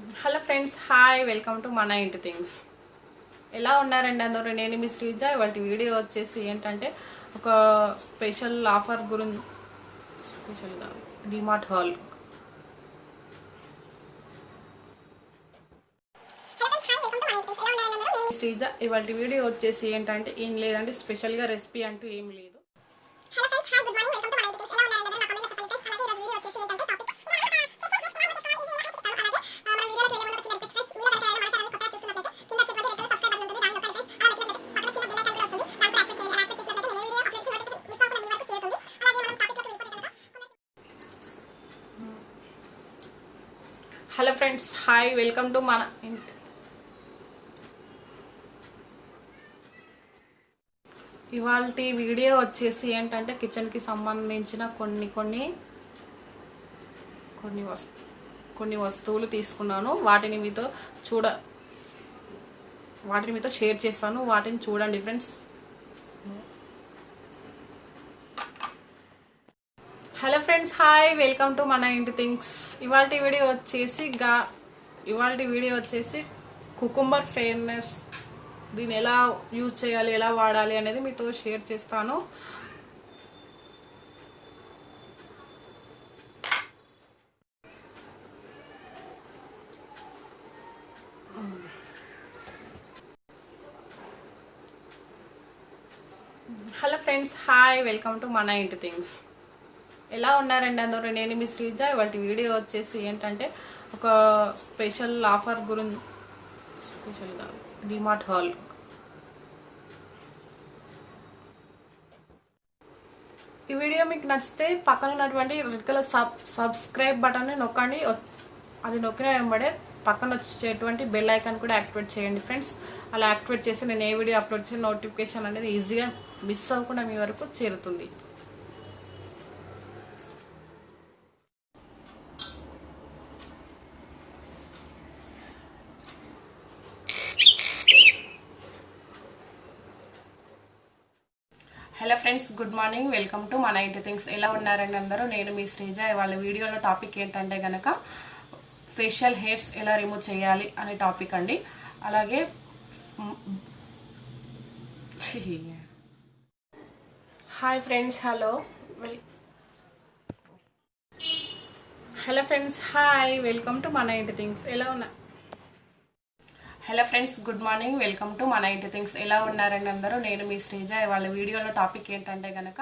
Hello friends hi welcome to మన ఇంటి things. ఎలా ఉన్నారండి అందరూ? నేను మీ శ్రీజ. ఇవాటి వీడియో వచ్చేసి ఏంటంటే ఒక స్పెషల్ ఆఫర్ గురించి స్పెషల్ డిమార్ట్ హాల్. శ్రీజ ఇవాటి వీడియో వచ్చేసి ఏంటంటే ఏం లేదంటే స్పెషల్గా రెసిపీ అంటూ ఏం లేదు. Hello friends hi welcome to మన ఇంటి ఇవాళ వీడియో వచ్చేసి ఏంటంటే కిచెన్కి సంబంధించిన కొన్ని కొన్ని కొన్ని వస్తు కొన్ని వస్తువులు తీసుకున్నాను. వాటిని మీతో చూడ వాటిని మీతో షేర్ చేస్తాను. వాటిని చూడండి friends hello friends hi welcome to మన ఇంటి థింగ్స్. ఇవాళ వీడియో వచ్చేసి గా ఇవాళ వీడియో వచ్చేసి కుకుంబర్ ఫేర్నెస్ దీన్ని ఎలా యూజ్ చేయాలి ఎలా వాడాలి అనేది మీతో షేర్ చేస్తాను. Hello friends hi welcome to మన ఇంటి థింగ్స్. ఎలా ఉన్నారండి అందరూ? నేను మీ శ్రీజ ఇవాటి వీడియో వచ్చేసి ఏంటంటే ఒక స్పెషల్ ఆఫర్ గురించి స్పెషల్గా డిమార్ట్ హాల్. ఈ వీడియో మీకు నచ్చితే పక్కన ఉన్నటువంటి రెడ్ కలర్ సబ్ సబ్స్క్రైబ్ బటన్ని నొక్కండి. అది నొక్కిన వెంబడే పక్కన వచ్చేటువంటి బెల్ ఐకాన్ కూడా యాక్టివేట్ చేయండి ఫ్రెండ్స్. అలా యాక్టివేట్ చేసి నేను ఏ వీడియో అప్లోడ్ చేసిన నోటిఫికేషన్ అనేది ఈజీగా మిస్ అవ్వకుండా మీ వరకు చేరుతుంది. Hello friends good morning welcome to మన ఇంటి థింగ్స్ ఎలా ఉన్నారండి అందరూ? నేను మీ శ్రీజ. వాళ్ళ వీడియోలో టాపిక్ ఏంటంటే గనక ఫేషియల్ హెయిర్స్ ఎలా రిమూవ్ చేయాలి అనే టాపిక్ అండి. అలాగే hi friends hello well hello friends hi welcome to మన ఇంటి థింగ్స్ ఎలా ఉన్నా hello friends good morning welcome to మన ఇంటి థింగ్స్ ఎలా ఉన్నారండి అందరూ? నేను మీ శ్రీజ. వాళ్ళ వీడియోలో టాపిక్ ఏంటంటే కనుక